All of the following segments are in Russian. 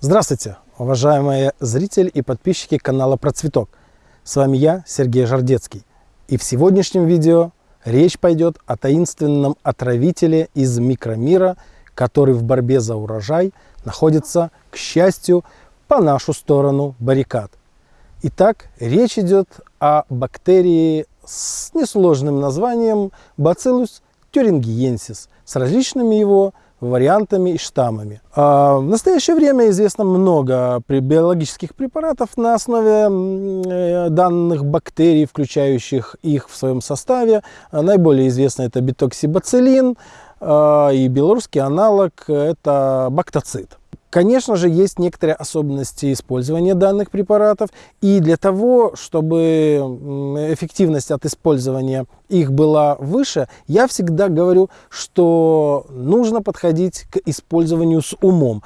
Здравствуйте, уважаемые зрители и подписчики канала Процветок. С вами я, Сергей Жардецкий. И в сегодняшнем видео речь пойдет о таинственном отравителе из микромира, который в борьбе за урожай находится, к счастью, по нашу сторону баррикад. Итак, речь идет о бактерии с несложным названием Bacillus thuringiensis с различными его вариантами и штаммами. А в настоящее время известно много биологических препаратов на основе э, данных бактерий, включающих их в своем составе. Наиболее известно это битоксибацилин а, и белорусский аналог это бактоцит. Конечно же, есть некоторые особенности использования данных препаратов, и для того, чтобы эффективность от использования их была выше, я всегда говорю, что нужно подходить к использованию с умом.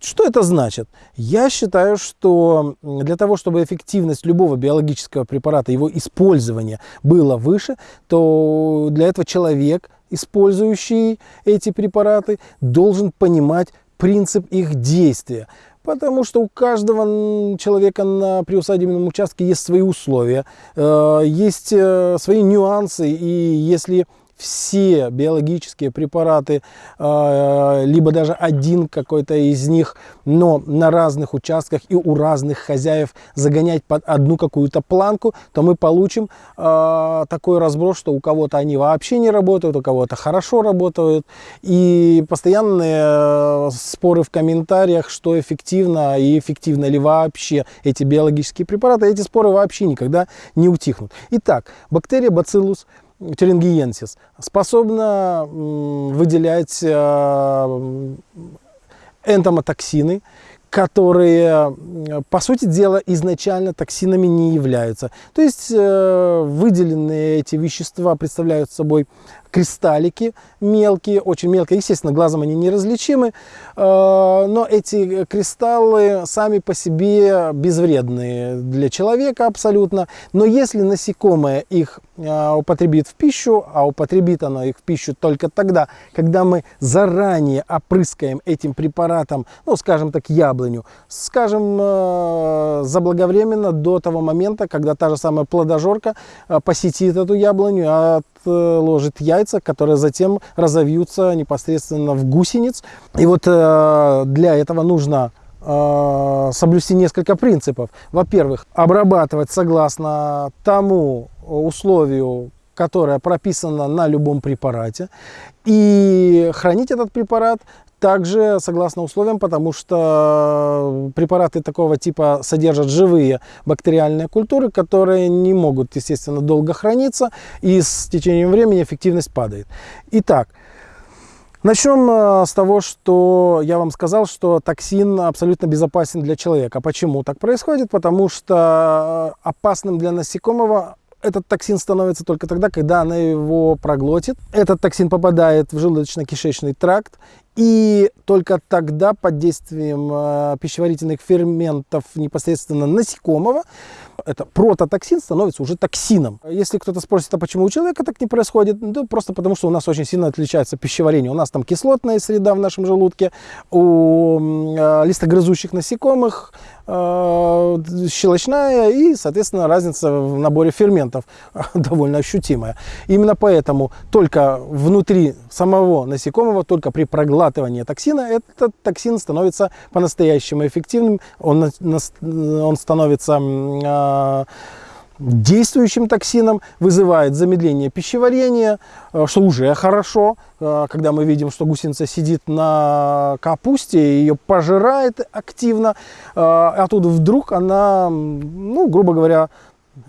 Что это значит? Я считаю, что для того, чтобы эффективность любого биологического препарата, его использования было выше, то для этого человек, использующий эти препараты, должен понимать принцип их действия. Потому что у каждого человека на приусадебном участке есть свои условия, э, есть э, свои нюансы. И если все биологические препараты, а, либо даже один какой-то из них, но на разных участках и у разных хозяев загонять под одну какую-то планку, то мы получим а, такой разброс, что у кого-то они вообще не работают, у кого-то хорошо работают. И постоянные э, споры в комментариях, что эффективно и эффективно ли вообще эти биологические препараты, эти споры вообще никогда не утихнут. Итак, бактерия Bacillus терингиенсис способна выделять энтомотоксины, которые, по сути дела, изначально токсинами не являются. То есть выделенные эти вещества представляют собой кристаллики мелкие, очень мелкие. Естественно, глазом они неразличимы, э, но эти кристаллы сами по себе безвредные для человека абсолютно. Но если насекомое их э, употребит в пищу, а употребит оно их в пищу только тогда, когда мы заранее опрыскаем этим препаратом, ну, скажем так, яблоню, скажем, э, заблаговременно до того момента, когда та же самая плодожорка посетит эту яблоню, а отложит яйца, которые затем разовьются непосредственно в гусениц. И вот э, для этого нужно э, соблюсти несколько принципов. Во-первых, обрабатывать согласно тому условию, которое прописано на любом препарате, и хранить этот препарат также согласно условиям, потому что препараты такого типа содержат живые бактериальные культуры, которые не могут, естественно, долго храниться, и с течением времени эффективность падает. Итак, Начнем э, с того, что я вам сказал, что токсин абсолютно безопасен для человека. Почему так происходит? Потому что э, опасным для насекомого этот токсин становится только тогда, когда она его проглотит. Этот токсин попадает в желудочно-кишечный тракт и только тогда под действием э, пищеварительных ферментов непосредственно насекомого это прототоксин становится уже токсином. Если кто-то спросит, а почему у человека так не происходит, ну, просто потому что у нас очень сильно отличается пищеварение. У нас там кислотная среда в нашем желудке, у э, листогрызущих насекомых э, щелочная и, соответственно, разница в наборе ферментов довольно ощутимая. Именно поэтому только внутри самого насекомого, только при проглатывании токсина, этот токсин становится по-настоящему эффективным, он, он становится э, действующим токсином, вызывает замедление пищеварения, э, что уже хорошо, э, когда мы видим, что гусеница сидит на капусте, ее пожирает активно, э, а тут вдруг она, ну, грубо говоря,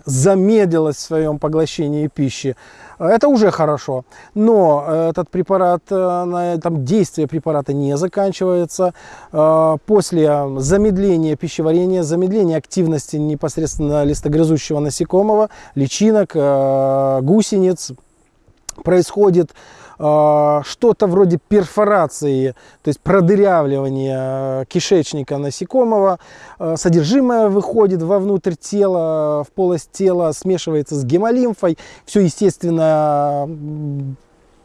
замедлилась в своем поглощении пищи. Это уже хорошо. Но этот препарат, э, там действие препарата не заканчивается. Э, после замедления пищеварения, замедления активности непосредственно листогрызущего насекомого, личинок, э, гусениц, происходит а, что-то вроде перфорации, то есть продырявливания э, кишечника насекомого. А, содержимое выходит вовнутрь тела, в полость тела, смешивается с гемолимфой. Все, естественно,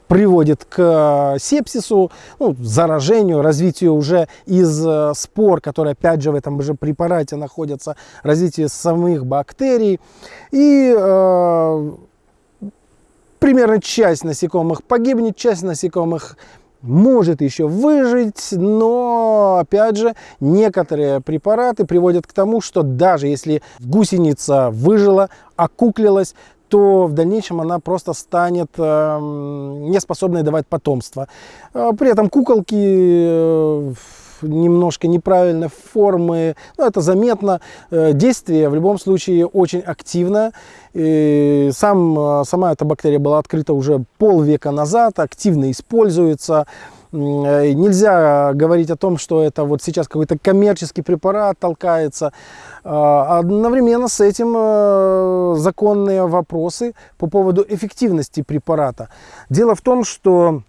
приводит к сепсису, ну, заражению, развитию уже из спор, которые опять же в этом же препарате находятся, развитию самих бактерий. И э, примерно часть насекомых погибнет, часть насекомых может еще выжить, но, опять же, некоторые препараты приводят к тому, что даже если гусеница выжила, окуклилась, то в дальнейшем она просто станет э, неспособной давать потомство. А при этом куколки э, немножко неправильной формы, ну, это заметно. Э, действие в любом случае очень активное. И сам, сама эта бактерия была открыта уже полвека назад, активно используется. Э, нельзя говорить о том, что это вот сейчас какой-то коммерческий препарат толкается. А, одновременно с этим э, законные вопросы по поводу эффективности препарата. Дело в том, что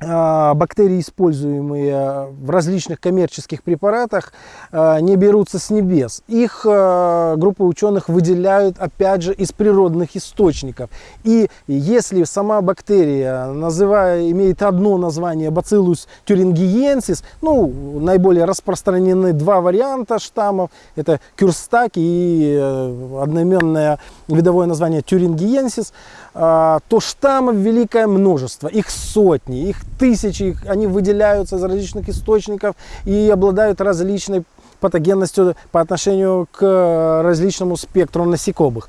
бактерии, используемые в различных коммерческих препаратах, а, не берутся с небес. Их а, группа ученых выделяют, опять же, из природных источников. И если сама бактерия, называя, имеет одно название Bacillus thuringiensis, ну, наиболее распространены два варианта штаммов, это кюрстак и э, одноименное видовое название thuringiensis, то штаммов великое множество, их сотни, их тысячи, они выделяются из различных источников и обладают различной патогенностью по отношению к различному спектру насекомых.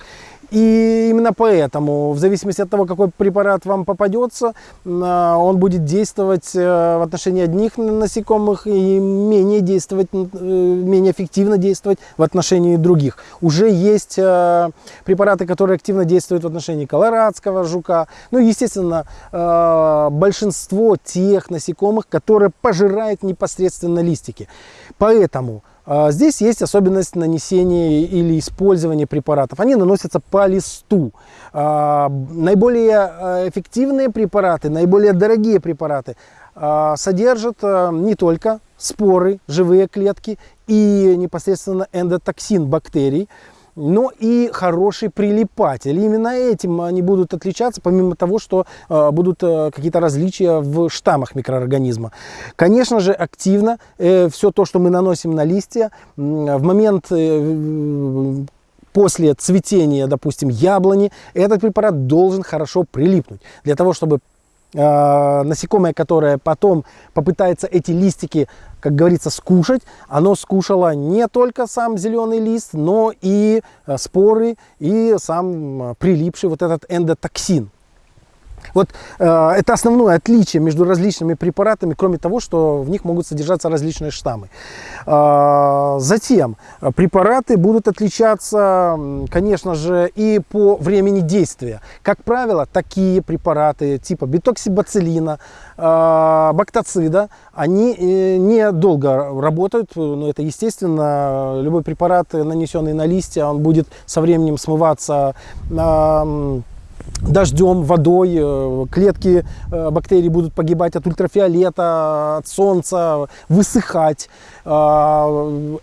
И именно поэтому, в зависимости от того, какой препарат вам попадется, а, он будет действовать э, в отношении одних насекомых и менее, действовать, э, менее эффективно действовать в отношении других. Уже есть э, препараты, которые активно действуют в отношении колорадского жука. Ну, естественно, большинство тех насекомых, которые пожирают непосредственно листики. Поэтому здесь есть особенность нанесения или использования препаратов. Они наносятся по листу. А, наиболее а, эффективные препараты, наиболее дорогие препараты содержат не только споры, живые клетки и непосредственно эндотоксин бактерий, но и хороший прилипатель. И именно этим они будут отличаться, помимо того, что э, будут э, какие-то различия в штаммах микроорганизма. Конечно же, активно э, все то, что мы наносим на листья, в момент э, после цветения, допустим, яблони, этот препарат должен хорошо прилипнуть. Для того, чтобы э, насекомое, которое потом попытается эти листики как говорится, скушать. Оно скушало не только сам зеленый лист, но и э, споры, и сам э, прилипший вот этот эндотоксин. Вот э, это основное отличие между различными препаратами, кроме того, что в них могут содержаться различные штаммы. Э, затем э, препараты будут отличаться, конечно же, и по времени действия. Как правило, такие препараты типа бетоксибацилина, э, бактоцида, они э, недолго работают, но это естественно, любой препарат, нанесенный на листья, он будет со временем смываться э, дождем, водой, э, клетки э, бактерий будут погибать от ультрафиолета, от солнца, высыхать. А,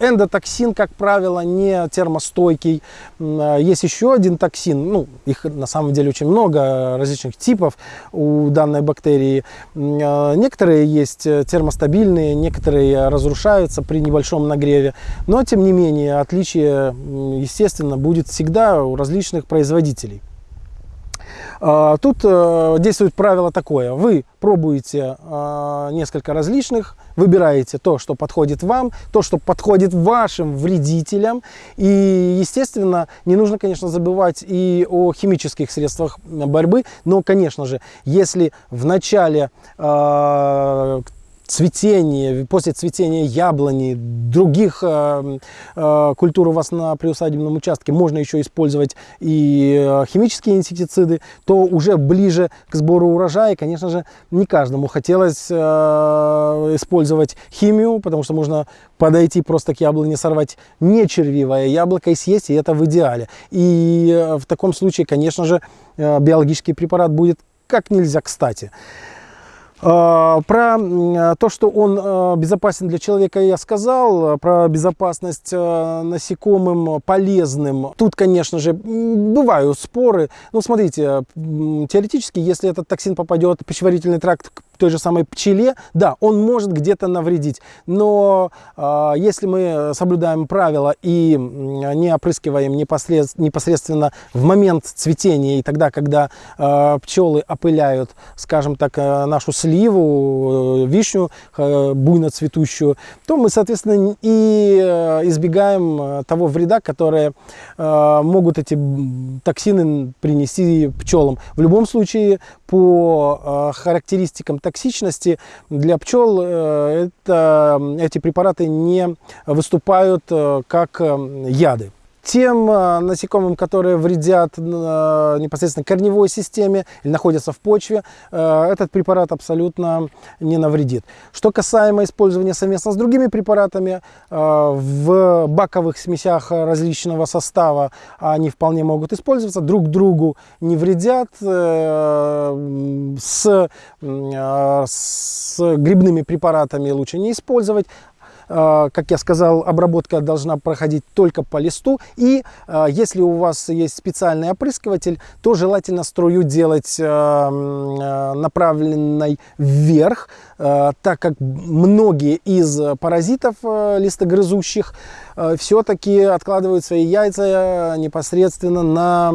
эндотоксин, как правило, не термостойкий. Есть еще один токсин, ну, их на самом деле очень много различных типов у данной бактерии. Некоторые есть термостабильные, некоторые разрушаются при небольшом нагреве. Но, тем не менее, отличие, естественно, будет всегда у различных производителей. А, тут э, действует правило такое. Вы пробуете а, несколько различных, выбираете то, что подходит вам, то, что подходит вашим вредителям. И, естественно, не нужно, конечно, забывать и о химических средствах борьбы. Но, конечно же, если в начале а, цветение, после цветения яблони, других э, э, культур у вас на приусадебном участке можно еще использовать и э, химические инсектициды, то уже ближе к сбору урожая, конечно же, не каждому хотелось э, использовать химию, потому что можно подойти просто к яблоне, сорвать не червивое яблоко и съесть, и это в идеале. И э, в таком случае, конечно же, э, биологический препарат будет как нельзя кстати. А, про то, что он а, безопасен для человека, я сказал. Про безопасность а, насекомым полезным. Тут, конечно же, бывают споры. Ну, смотрите, теоретически, если этот токсин попадет в пищеварительный тракт той же самой пчеле, да, он может где-то навредить. Но э, если мы соблюдаем правила и не опрыскиваем непосредственно, в момент цветения и тогда, когда э, пчелы опыляют, скажем так, нашу сливу, э, вишню э, буйно цветущую, то мы, соответственно, и э, избегаем того вреда, которые могут эти токсины принести пчелам. В любом случае, по характеристикам токсичности для пчел это, эти препараты не выступают как яды тем э, насекомым, которые вредят э, непосредственно корневой системе или находятся в почве, э, этот препарат абсолютно не навредит. Что касаемо использования совместно с другими препаратами, в баковых смесях различного состава они вполне могут использоваться, друг другу не вредят. С, с грибными препаратами лучше не использовать. А, как я сказал, обработка должна проходить только по листу. И а, если у вас есть специальный опрыскиватель, то желательно струю делать а, направленной вверх, так как многие из паразитов листогрызущих все-таки откладывают свои яйца непосредственно на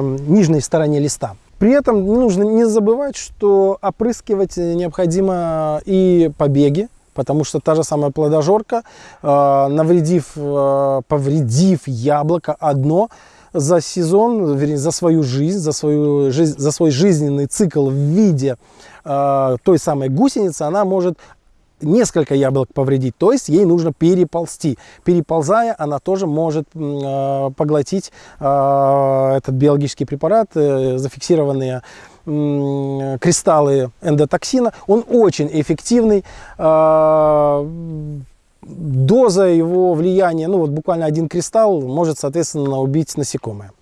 нижней стороне листа. При этом нужно не забывать, что опрыскивать необходимо и побеги, Потому что та же самая плодожорка, э, навредив, э, повредив яблоко одно, за сезон, вернее, за свою жизнь, за, свою за свой жизненный цикл в виде э, той самой гусеницы, она может несколько яблок повредить, то есть ей нужно переползти. Переползая, она тоже может э, поглотить э, этот биологический препарат, э, зафиксированные кристаллы эндотоксина. Он очень эффективный. А, доза его влияния, ну вот буквально один кристалл может, соответственно, убить насекомое.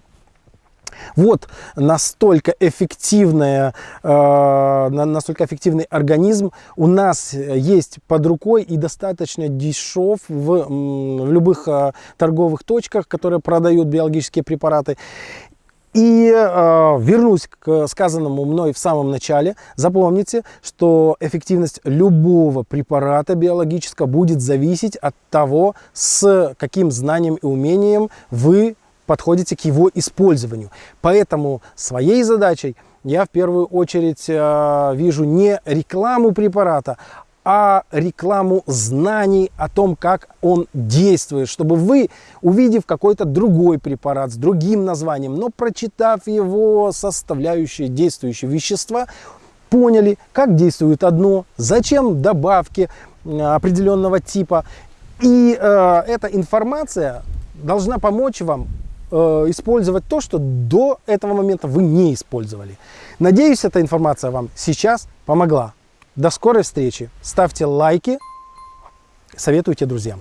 Вот настолько, эффективная, э, настолько эффективный организм у нас есть под рукой и достаточно дешев в, в любых э, торговых точках, которые продают биологические препараты. И э, вернусь к сказанному мной в самом начале. Запомните, что эффективность любого препарата биологического будет зависеть от того, с каким знанием и умением вы подходите к его использованию. Поэтому своей задачей я в первую очередь э, вижу не рекламу препарата, а рекламу знаний о том, как он действует, чтобы вы, увидев какой-то другой препарат с другим названием, но прочитав его составляющие действующие вещества, поняли, как действует одно, зачем добавки э, определенного типа. И э, эта информация должна помочь вам использовать то, что до этого момента вы не использовали. Надеюсь, эта информация вам сейчас помогла. До скорой встречи. Ставьте лайки, советуйте друзьям.